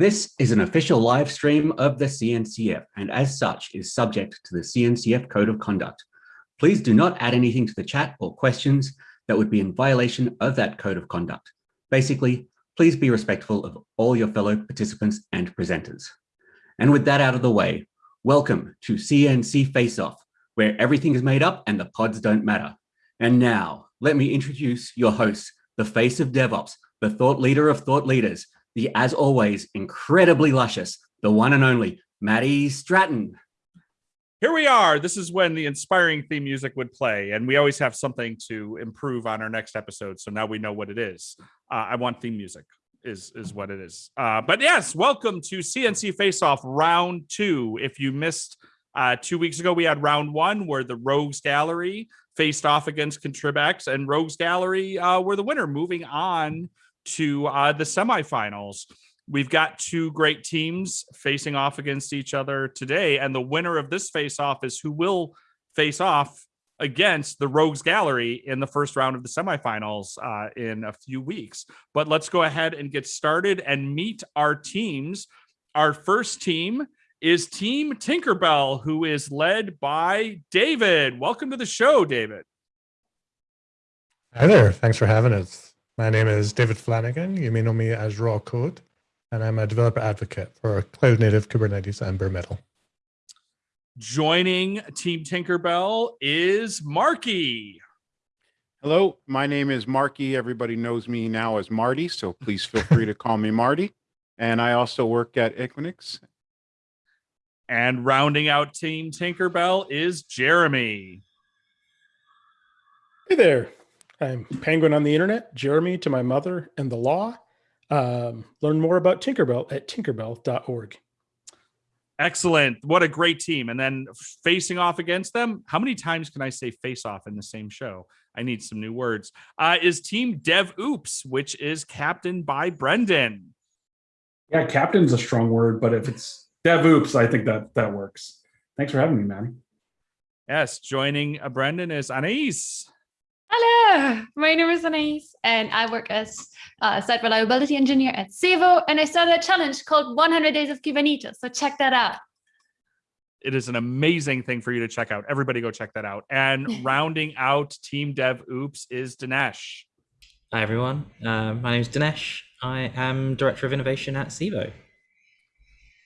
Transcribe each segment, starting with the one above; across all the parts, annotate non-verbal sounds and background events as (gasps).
This is an official live stream of the CNCF and as such is subject to the CNCF Code of Conduct. Please do not add anything to the chat or questions that would be in violation of that code of conduct. Basically, please be respectful of all your fellow participants and presenters. And with that out of the way, welcome to CNC Face Off, where everything is made up and the pods don't matter. And now, let me introduce your host, the face of DevOps, the thought leader of thought leaders, the, as always, incredibly luscious, the one and only Matty Stratton. Here we are. This is when the inspiring theme music would play, and we always have something to improve on our next episode. So now we know what it is. Uh, I want theme music is is what it is. Uh, but yes, welcome to CNC Face Off Round Two. If you missed uh, two weeks ago, we had Round One where the Rogues Gallery faced off against ContribEx, and Rogues Gallery uh, were the winner, moving on to uh, the semifinals. We've got two great teams facing off against each other today, and the winner of this face-off is who will face off against the Rogues Gallery in the first round of the semifinals uh, in a few weeks. But let's go ahead and get started and meet our teams. Our first team is Team Tinkerbell, who is led by David. Welcome to the show, David. Hi there. Thanks for having us. My name is David Flanagan. You may know me as Rawkode, and I'm a developer advocate for Cloud Native Kubernetes and bare metal. Joining Team Tinkerbell is Marky. Hello, my name is Marky. Everybody knows me now as Marty, so please feel free to call me Marty. And I also work at Equinix. And rounding out Team Tinkerbell is Jeremy. Hey there. I'm Penguin on the internet, Jeremy to my mother and the law. Um, learn more about Tinkerbell at tinkerbell.org. Excellent. What a great team. And then facing off against them, how many times can I say face off in the same show? I need some new words. Uh, is Team Dev Oops, which is captained by Brendan. Yeah, captain's a strong word, but if it's Dev Oops, I think that that works. Thanks for having me, Matty. Yes, joining uh, Brendan is Anais. Hello, my name is Anais, and I work as a site reliability engineer at Civo, and I started a challenge called 100 Days of Kubernetes, so check that out. It is an amazing thing for you to check out. Everybody go check that out. And (laughs) rounding out Team Dev Oops is Dinesh. Hi, everyone. Uh, my name is Dinesh. I am Director of Innovation at Civo.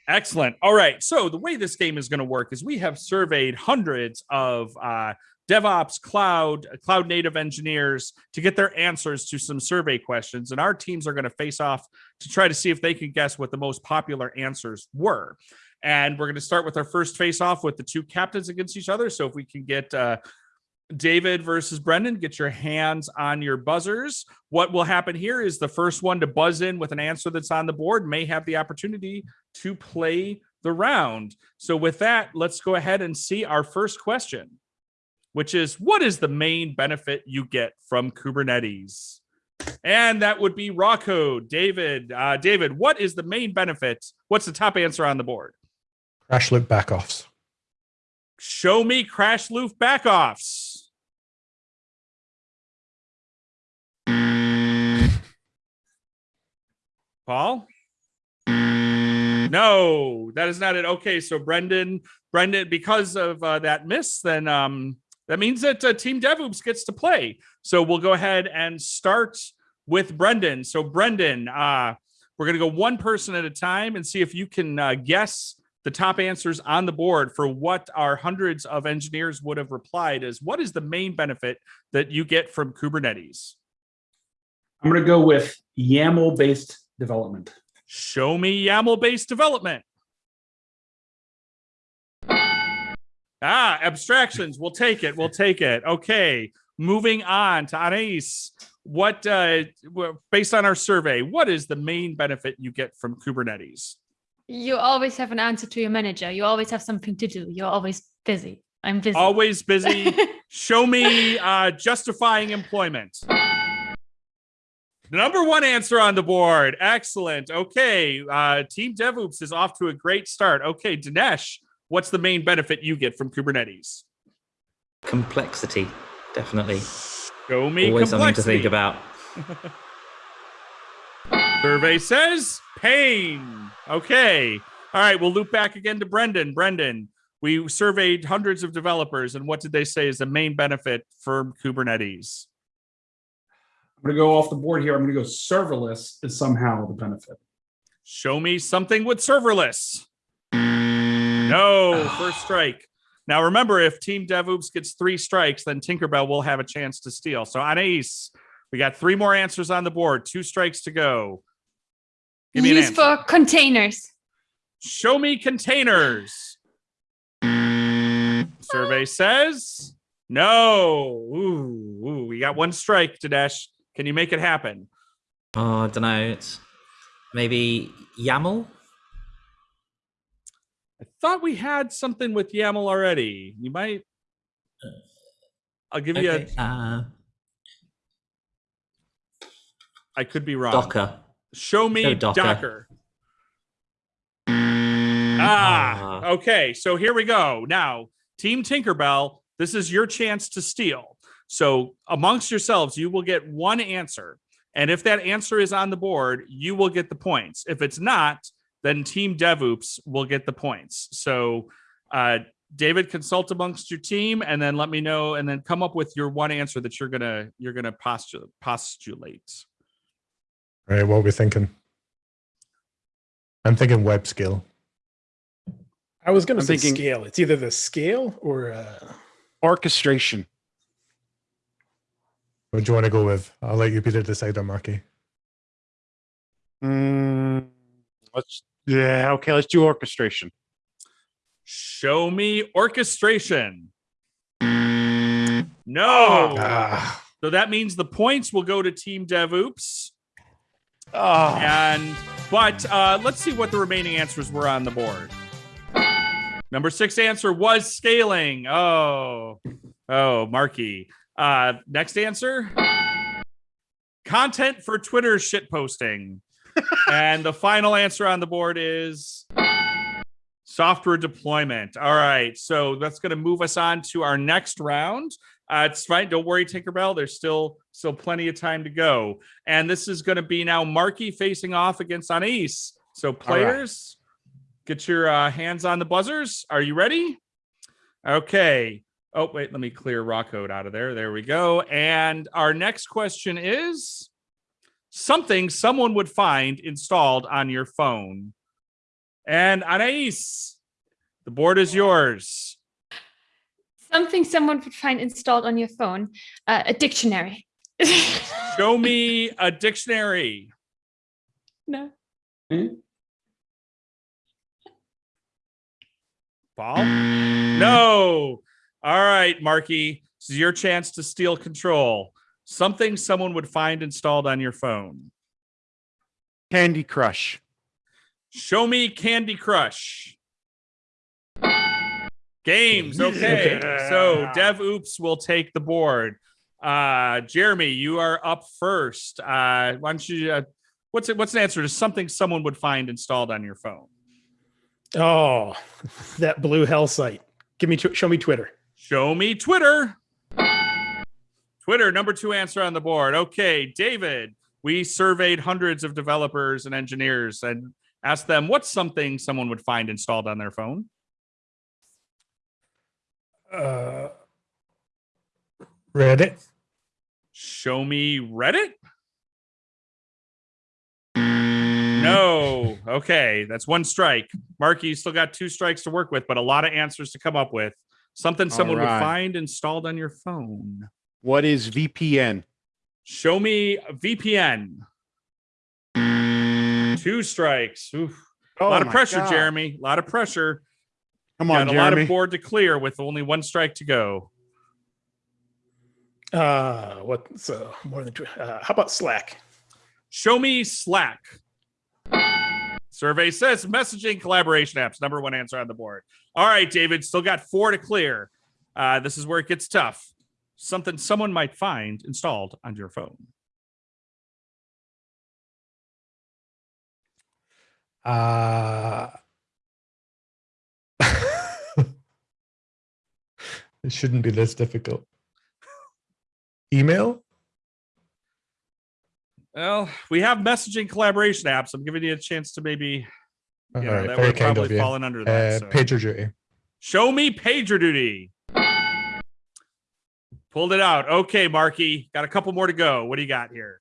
Excellent. All right. So the way this game is going to work is we have surveyed hundreds of uh, DevOps, cloud, cloud native engineers to get their answers to some survey questions. And our teams are going to face off to try to see if they can guess what the most popular answers were. And we're going to start with our first face off with the two captains against each other. So if we can get uh, David versus Brendan, get your hands on your buzzers. What will happen here is the first one to buzz in with an answer that's on the board may have the opportunity to play the round. So with that, let's go ahead and see our first question which is what is the main benefit you get from Kubernetes? And that would be Rawkode. David, uh, David, what is the main benefit? What's the top answer on the board? Crash loop backoffs. Show me crash loop backoffs. Paul? No, that is not it. Okay, so Brendan, Brendan, because of uh, that miss, then um, that means that uh, Team DevOps gets to play. So we'll go ahead and start with Brendan. So Brendan, uh, we're going to go one person at a time and see if you can uh, guess the top answers on the board for what our hundreds of engineers would have replied is what is the main benefit that you get from Kubernetes? I'm going to go with YAML-based development. Show me YAML-based development. Ah, abstractions. We'll take it. We'll take it. Okay. Moving on to Anais. What, uh, based on our survey, what is the main benefit you get from Kubernetes? You always have an answer to your manager. You always have something to do. You're always busy. I'm busy. Always busy. (laughs) Show me uh, justifying employment. The number one answer on the board. Excellent. Okay. Uh, Team DevOps is off to a great start. Okay, Dinesh, what's the main benefit you get from Kubernetes? Complexity, definitely. Show me Always complexity. something to think about. (laughs) Survey says pain. Okay. All right. We'll loop back again to Brendan. Brendan, we surveyed hundreds of developers, and what did they say is the main benefit for Kubernetes? I'm going to go off the board here. I'm going to go serverless is somehow the benefit. Show me something with serverless. Mm. No, (sighs) first strike. Now remember, if Team DevOps gets three strikes, then Tinkerbell will have a chance to steal. So Anais, we got three more answers on the board. Two strikes to go. Give me Use answer. for containers. Show me containers. Mm. Survey says no. Ooh, ooh, we got one strike, Dinesh. Can you make it happen? Oh, I don't know. It's maybe YAML. I thought we had something with YAML already. You might. I'll give you Okay. a. Uh, I could be wrong. Docker. Show me Docker. Docker. Ah, Ah. okay. So here we go. Now, Team Tinkerbell, this is your chance to steal. So amongst yourselves, you will get one answer. And if that answer is on the board, you will get the points. If it's not, then Team DevOps will get the points. So uh David, consult amongst your team and then let me know and then come up with your one answer that you're gonna you're gonna postu- postulate. All right, what are we thinking? I'm thinking web scale. I was going to I'm say thinking- scale. It's either the scale or uh, Orchestration. What do you want to go with? I'll let you be the decider, Marky. Mm, let's yeah, okay, let's do orchestration. Show me orchestration. No. Ah, So that means the points will go to Team DevOps. Oh, And but uh, let's see what the remaining answers were on the board. Number six answer was scaling. Oh, oh, Marky. Uh, next answer. Content for Twitter shit posting. And the final answer on the board is software deployment. All right. So that's going to move us on to our next round. Uh, it's fine. Don't worry, Tinkerbell. There's still still plenty of time to go. And this is going to be now Marky facing off against Anais. So players, get your uh, hands on the buzzers. Are you ready? Okay. Oh, wait, let me clear Rawkode out of there. There we go. And our next question is something someone would find installed on your phone. And Anais, the board is yours. Something someone would find installed on your phone. Uh, a dictionary. (laughs) Show me a dictionary. no. Paul? No. All right, Marky. This is your chance to steal control. Something someone would find installed on your phone. Candy Crush. Show me Candy Crush. Games. (laughs) Okay. So Dev Oops will take the board. Uh Jeremy, you are up first. Uh why don't you uh, what's it what's an answer to something someone would find installed on your phone? oh, (laughs) that blue hell site. Give me, show me Twitter. Show me Twitter. Twitter, number two answer on the board. Okay, David, we surveyed hundreds of developers and engineers and asked them what's something someone would find installed on their phone. uh, Reddit. Show me Reddit. No. Okay, that's one strike. Marky, you still got two strikes to work with, but a lot of answers to come up with. Something someone would find installed on your phone. What is VPN? Show me VPN. Two strikes. Oof. Oh a lot of pressure, God. Jeremy. A lot of pressure. Come on, Got on, a lot of board to clear with only one strike to go. Uh, what's uh, more than two. uh, how about Slack? Show me Slack. Survey says messaging collaboration apps. Number one answer on the board. All right, David. Still got four to clear. Uh, this is where it gets tough. Something someone might find installed on your phone. Uh, (laughs) it shouldn't be this difficult. Email? Well, we have messaging collaboration apps. I'm giving you a chance to maybe, All you know, right, that would probably fallen under that. Uh, so. pager duty. Show me pager duty. Pulled it out. Okay, Marky. Got a couple more to go. What do you got here?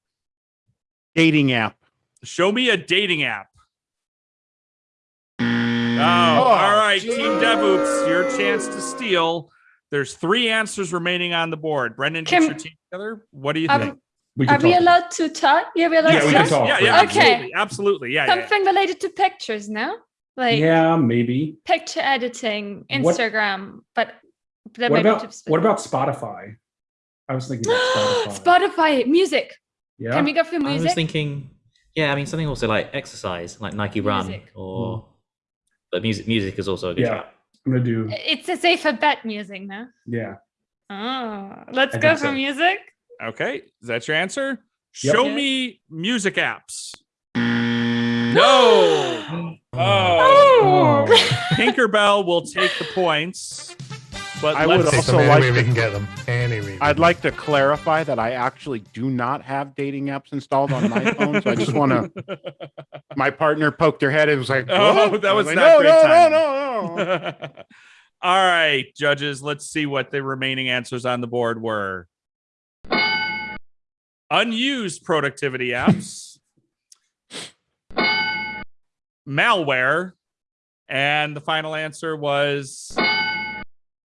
Dating app. Show me a dating app. Oh, oh all right. Team DevOps, your chance to steal. There's three answers remaining on the board. Brendan, get your team together. What do you Are, think? We are can we allowed to talk? Yeah, we're allowed Yeah, to we talk? talk. Yeah, yeah, Okay. absolutely, absolutely. Yeah, yeah, yeah. Something related to pictures, no? Like Yeah, maybe. picture editing, What- Instagram, but What about what about Spotify? I was thinking (gasps) Spotify. Spotify music? yeah. Can we go for music? I was thinking, yeah, I mean something also like exercise, like Nike Run, Music. or hmm. but music. Music is also a good yeah. shout. I'm gonna do. It's a safer bet music, no? Yeah. Oh, let's I go for so. music. Okay, is that your answer? Yep. Show Yeah. me music apps. (gasps) No. Oh. Oh, (laughs) Tinkerbell will take the points. But I would also like way we to- can get them. Any way. we I'd like to clarify that I actually do not have dating apps installed on my phone. So I just want to. (laughs) My partner poked her head and was like, Oh, that was not no, no, timing." no, no, no. (laughs) All right, judges, let's see what the remaining answers on the board were. Unused productivity apps, malware, and the final answer was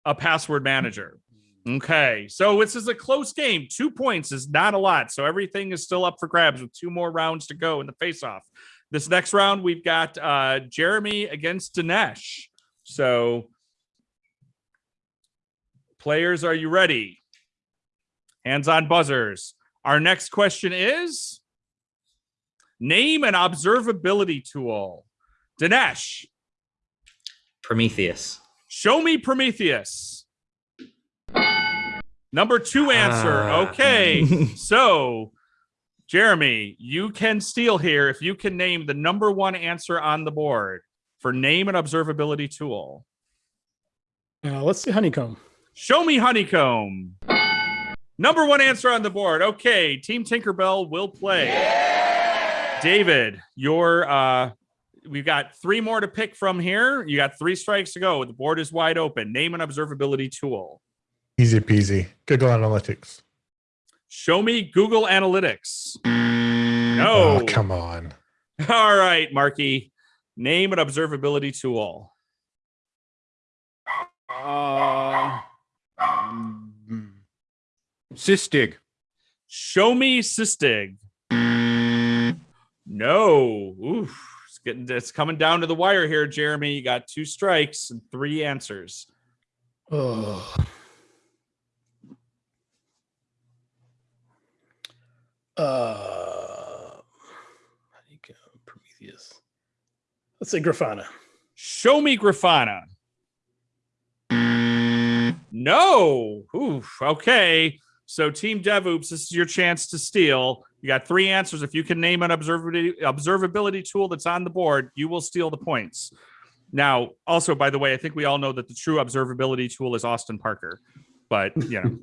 a password manager. Okay, so this is a close game. Two points is not a lot. So everything is still up for grabs with two more rounds to go in the face off. This next round, we've got uh, Jeremy against Dinesh. So, players, are you ready? Hands on buzzers. Our next question is Name an observability tool. Dinesh, Prometheus. Show me Prometheus. Number two answer. Ah. Okay. (laughs) so, Jeremy, you can steal here if you can name the number one answer on the board for name an observability tool. Uh, let's see honeycomb. Show me honeycomb. Number one answer on the board. Okay, Team Tinkerbell will play. David, your uh we've got three more to pick from here. You got three strikes to go. The board is wide open. Name an observability tool. Easy peasy. Google Analytics. Show me Google Analytics. No. Oh, come on. (laughs) All right, Marky. Name an observability tool. Uh, mm, Sysdig. Show me Sysdig. No. Oof. It's getting it's coming down to the wire here, Jeremy. You got two strikes and three answers. Oh. Uh, honeycomb, Prometheus. Let's say Grafana. Show me Grafana. No. Oof. Okay. So, Team DevOps, this is your chance to steal. You got three answers. If you can name an observability observability tool that's on the board, you will steal the points. Now, also, by the way, I think we all know that the true observability tool is Austin Parker, but you know,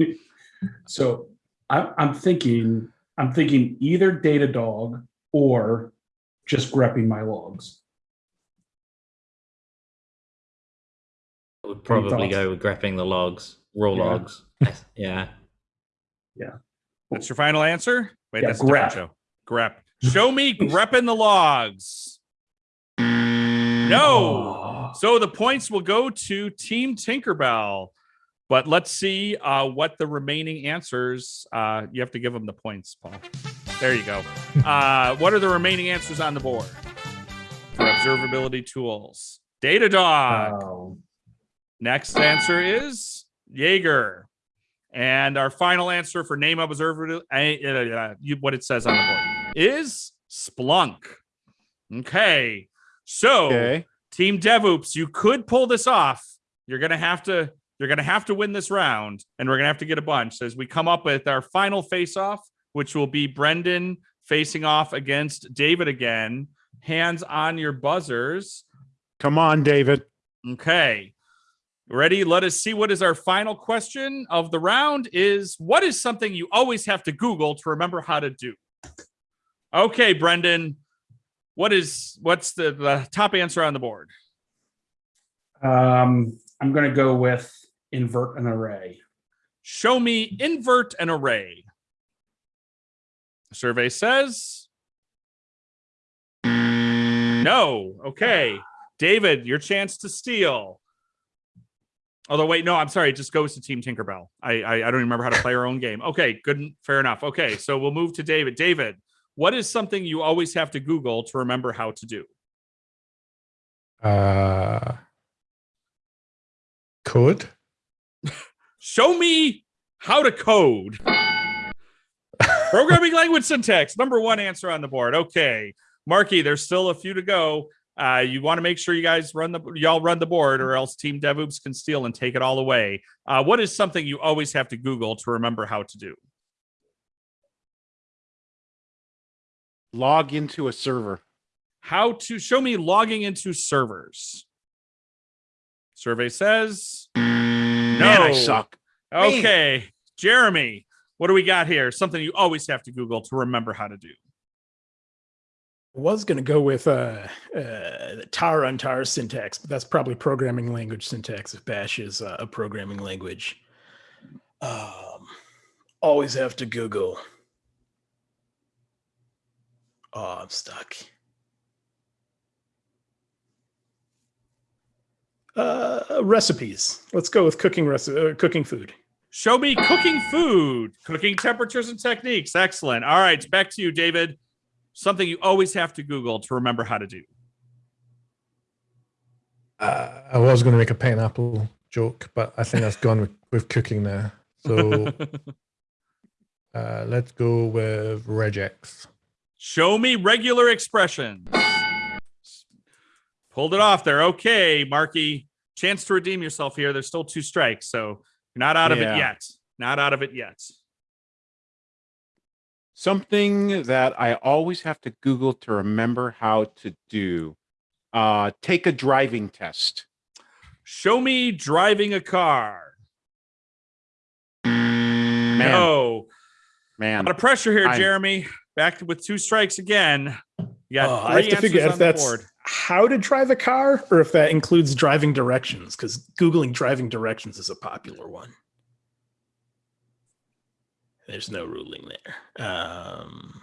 (laughs) so I, I'm thinking, I'm thinking either Datadog or just grepping my logs. I would probably go with grepping the logs, raw logs. Yeah. logs. (laughs) Yeah. that's your final answer. Wait, Yeah, that's grep. show. Grep. Show me grepping the logs. No. Oh. So the points will go to Team Tinkerbell. But let's see uh, what the remaining answers. Uh, you have to give them the points, Paul. There you go. (laughs) Uh, what are the remaining answers on the board for observability tools? Datadog. Oh. Next answer is Jaeger. And our final answer for name observability, uh, uh, you- what it says on the board, is Splunk. Okay. So Okay. Team DevOps, you could pull this off. You're gonna have to. You're gonna have to win this round, and we're gonna have to get a bunch as we come up with our final face-off, which will be Brendan facing off against David again. Hands on your buzzers. Come on, David. Okay. Ready? Let us see what is our final question of the round is what is something you always have to Google to remember how to do? Okay, Brendan. What is what's the, the top answer on the board? Um, I'm going to go with invert an array. Show me invert an array. Survey says no. Okay. David, your chance to steal. Although, wait, no, I'm sorry. It just goes to Team Tinkerbell. I, I, I don't remember how to (laughs) play our own game. Okay, good, fair enough. Okay, so we'll move to David. David, what is something you always have to Google to remember how to do? Uh, code. (laughs) Show me how to code. (laughs) Programming language syntax. Number one answer on the board. Okay, Marky, there's still a few to go. Uh, you want to make sure you guys run the y'all run the board, or else Team DevOps can steal and take it all away. Uh, what is something you always have to Google to remember how to do? Log into a server. How to show me logging into servers. Survey says Man, I suck. okay. Jeremy, what do we got here? Something you always have to Google to remember how to do. Was going to go with uh, uh, tar untar syntax, but that's probably programming language syntax if Bash is uh, a programming language. Um, always have to Google. Oh, I'm stuck. Uh, recipes. Let's go with cooking recipe, uh, cooking food. Show me cooking food, cooking temperatures and techniques. Excellent. All right, back to you, David. Something you always have to Google to remember how to do. Uh, I was going to make a pineapple joke, but I think that's gone with, with cooking now. So (laughs) uh, let's go with regex. Show me regular expressions. Pulled it off there. Okay, Marky. Chance to redeem yourself here. There's still two strikes, so you're not out of Yeah. it yet. Not out of it yet. Something that I always have to Google to remember how to do. Uh, take a driving test. Show me driving a car. Man, No. man. A lot of pressure here, I'm- Jeremy. Back with two strikes again. You got Oh, three I have to figure out on if that's board. how to drive a car or if that includes driving directions, because Googling driving directions is a popular one. There's no ruling there. Um,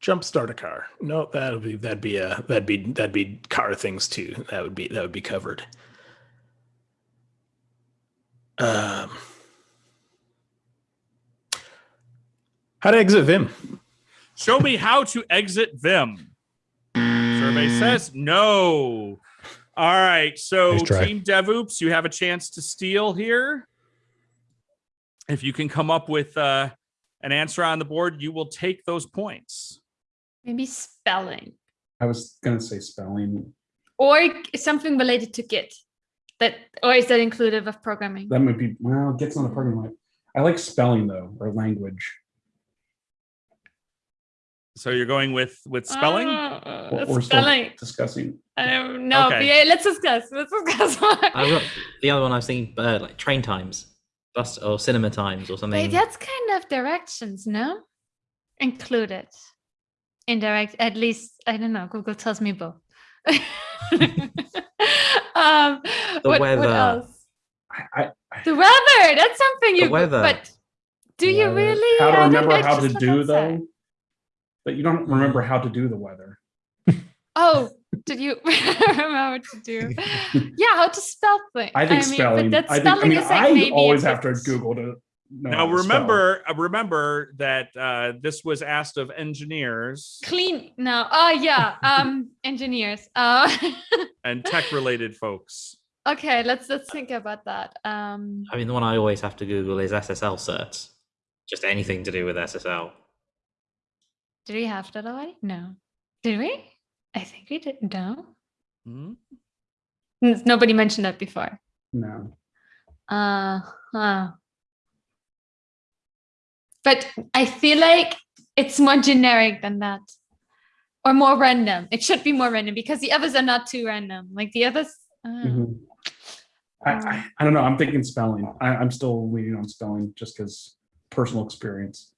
jump start a car. No, that'll be that'd be a that'd be that'd be car things too. That would be that would be covered. Um, how to exit Vim? Show me how to exit Vim. Survey says no. All right. So, Nice try. Team DevOps, you have a chance to steal here. If you can come up with uh, an answer on the board, you will take those points. Maybe spelling I was going to say spelling. or something related to Git. That or is that inclusive of programming? That might be, well, Git's on the programming. I like spelling though, or language. So you're going with with spelling. Uh, Or- we're still spelling. Discussing. Um, no, Okay. yeah, let's discuss. Let's discuss. I the other one I was thinking, uh, like train times, bus or cinema times or something. Wait, that's kind of directions, no? Included. Indirect, at least, I don't know. Google tells me both. (laughs) um, what, what weather. else? I, I, The weather. That's something you. weather. But do you Weather. really? How to I don't remember how to do outside. though? But you don't remember how to do the weather. Oh, did you (laughs) remember to do? (laughs) Yeah, how to spell things. I think mean, spelling. But that I think. I mean, is like I maybe always have to Google to. Know now how to spell. remember, uh, remember that uh, this was asked of engineers clean. No. Oh yeah. (laughs) Um, engineers. Uh, and tech-related folks. okay. Let's let's think about that. Um, I mean, the one I always have to Google is SSL certs. Just anything to do with SSL. did we have that already? No. Did we? I think we did. No. Hmm? Nobody mentioned that before. No. Uh huh. But I feel like it's more generic than that. Or more random. It should be more random because the others are not too random. Like the others. uh, Mhm. I, I, I don't know. I'm thinking spelling. I, I'm still leaning on spelling just because personal experience.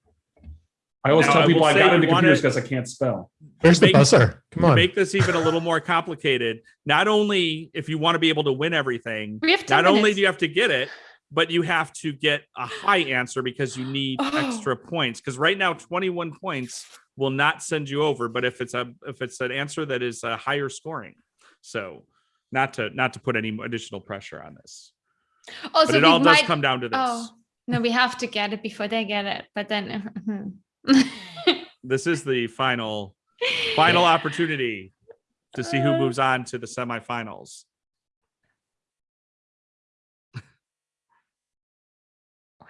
I always Now, tell I people will I got into computers because I can't spell. Where's the Make- buzzer? Come on. make this even a little more complicated, not only if you want to be able to win everything, We have 10 not only do you have to get it, but you have to get a high answer because you need Oh. extra points. Because right now, 21 points will not send you over, but if it's a if it's an answer that is a higher scoring, so not to not to put any additional pressure on this, Oh, but so it we all does come down to this. Oh no, we have to get it before they get it. But then, hmm. (laughs) This is the final (laughs) final opportunity to see who moves uh. on to the semifinals. what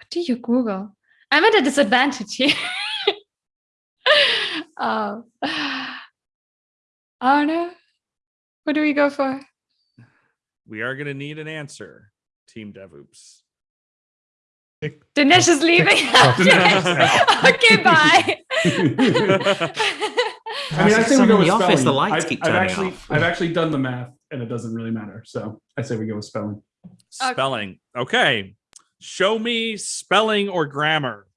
do you Google? I'm at a disadvantage here. oh, oh no. What do we go for? We are going to need an answer, Team DevOps. Dinesh is leaving. (laughs) (laughs) Okay, bye. I mean, I Ask say we go in with the office, spelling. the lights I've, keep I've turning actually, off. I've actually done the math, and it doesn't really matter. So I say we go with spelling. Spelling. Okay. Show me spelling or grammar.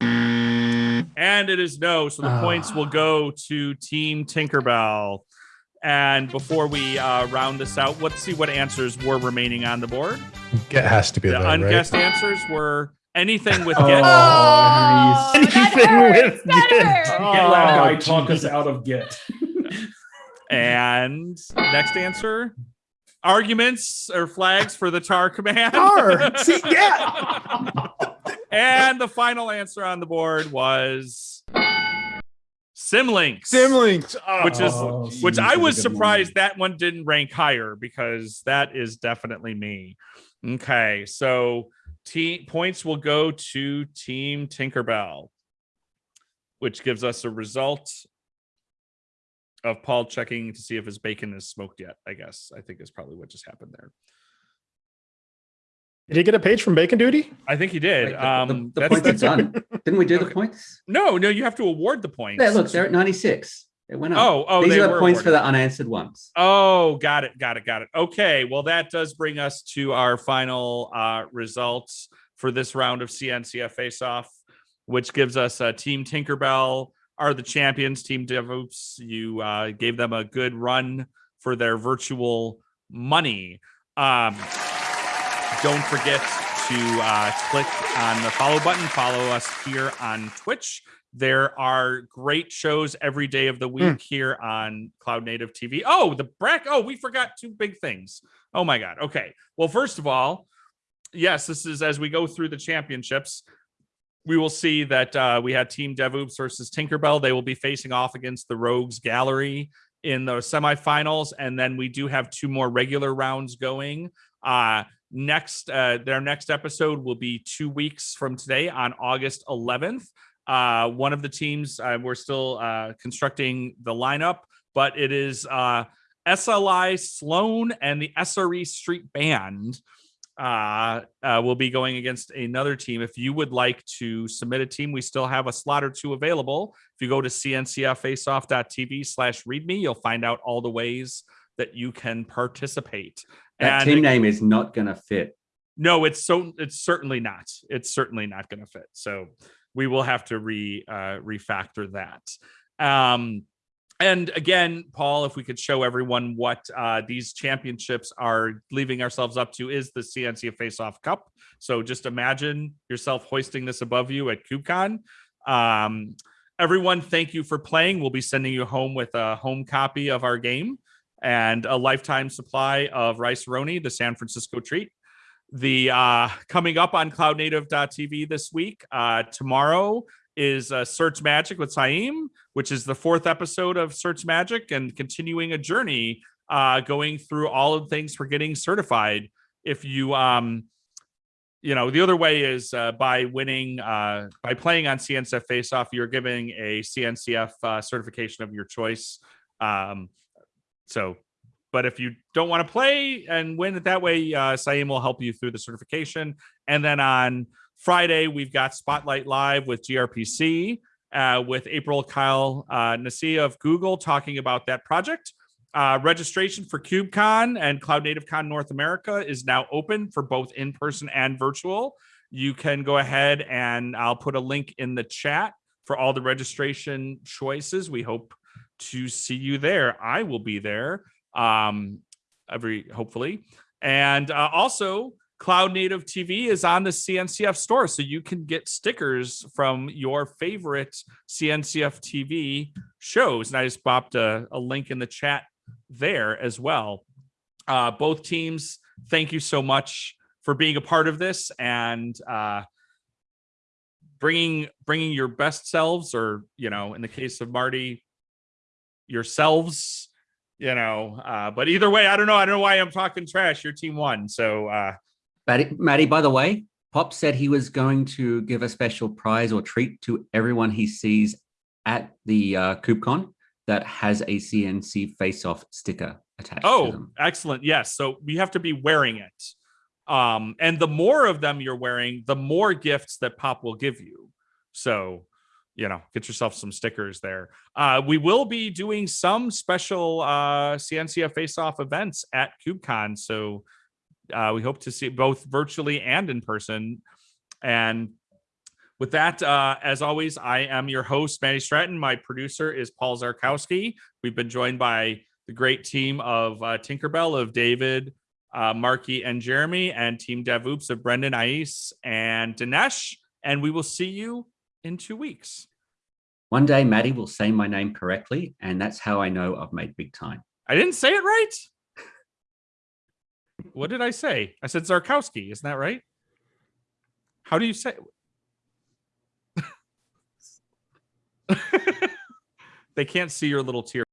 And it is no. So the points will go to Team Tinkerbell. And before we uh, round this out, let's see what answers were remaining on the board. Git has to be The there, right? unguessed answers were anything with Oh. Git. Oh, Anything hurts. with That Git. hurts. Get loud guy Oh, talk us out of Git. (laughs) And next answer arguments or flags for the tar command. Tar. (laughs) See, yeah. and the final answer on the board was Symlinks. Symlinks. Which is- Oh, which geez, I was surprised one. that one didn't rank higher because that is definitely me. Okay, so te- points will go to Team Tinkerbell, which gives us a result of Paul checking to see if his bacon is smoked yet. I guess I think is probably what just happened there. Did he get a page from Bacon Duty? I think he did. Wait, the- the- um, the, that's- points are that's- done. (laughs) Didn't we do the points? No, no, you have to award the points. Yeah, look, they're at 96. It went up. Oh, oh, These they are the were points for the unanswered ones. Oh, got it, got it, got it. Okay, well, that does bring us to our final uh, results for this round of CNCF Face Off, which gives us uh, Team Tinkerbell are the champions. Team DevOps, you uh, gave them a good run for their virtual money. Um, don't forget to uh, click on the follow button. Follow us here on Twitch. There are great shows every day of the week here on Cloud Native TV. Oh, the Brack. Oh, we forgot two big things. Oh my God. Okay. Well, first of all, yes, this is as we go through the championships. We will see that uh, we had Team DevOps versus Tinkerbell. They will be facing off against the Rogues Gallery in the semifinals, and then we do have two more regular rounds going. Uh, next, uh, their next episode will be two weeks from today on August 11th. Uh, one of the teams, uh, we're still uh, constructing the lineup, but it is uh, SLI Sloan and the SRE Street Band uh, uh, will be going against another team. If you would like to submit a team, we still have a slot or two available. If you go to cncffaceoff.tv slash readme, you'll find out all the ways that you can participate. That And team name is not going to fit. no, it's so it's certainly not. It's certainly not going to fit. So we will have to re uh, refactor that. Um, and again, Paul, if we could show everyone what uh, these championships are leaving ourselves up to is the CNC Face Off Cup. So just imagine yourself hoisting this above you at KubeCon. Um, everyone, thank you for playing. We'll be sending you home with a home copy of our game and a lifetime supply of rice roni, the San Francisco treat. The uh, coming up on cloudnative.tv this week, uh, tomorrow is uh, Cert Magic with Saiyam, which is the fourth episode of Cert Magic and continuing a journey uh, going through all of the things for getting certified. If you, um, you know, the other way is uh, by winning, uh, by playing on CNCF Face Off, you're giving a CNCF uh, certification of your choice. Um, so, but if you don't want to play and win it that way, uh, will help you through the certification. And then on Friday, we've got Spotlight Live with GRPC uh, with April Kyle uh, Nassi of Google talking about that project. Uh, registration for KubeCon and Cloud Native Con North America is now open for both in person and virtual. You can go ahead and I'll put a link in the chat for all the registration choices. We hope to see you there. I will be there um, every hopefully. And uh, also, Cloud Native TV is on the CNCF store, so you can get stickers from your favorite CNCF TV shows. And I just popped a, a link in the chat there as well. Uh, both teams, thank you so much for being a part of this and uh, bringing bringing your best selves, or you know, in the case of Marty, yourselves. You know, uh, but either way, I don't know. I don't know why I'm talking trash. Your team won, so uh, Matty, Matty, by the way, Pop said he was going to give a special prize or treat to everyone he sees at the uh, KubeCon that has a CNC face-off sticker attached to Oh, excellent. Yes. So we have to be wearing it. Um, and the more of them you're wearing, the more gifts that Pop will give you. So, you know, get yourself some stickers there. Uh, we will be doing some special uh, CNCF face off events at KubeCon. So uh, we hope to see both virtually and in person. And with that, uh, as always, I am your host, Matty Stratton. My producer is Paul Czarkowski. We've been joined by the great team of uh, Tinkerbell, of David, uh, Marky, and Jeremy, and Team DevOps of Brendan, Ais, and Dinesh. And we will see you in two weeks. One day, Matty will say my name correctly, and that's how I know I've made big time. I didn't say it right. What did I say? I said Zarkowski. Isn't that right? How do you say? (laughs) they can't see your little tear.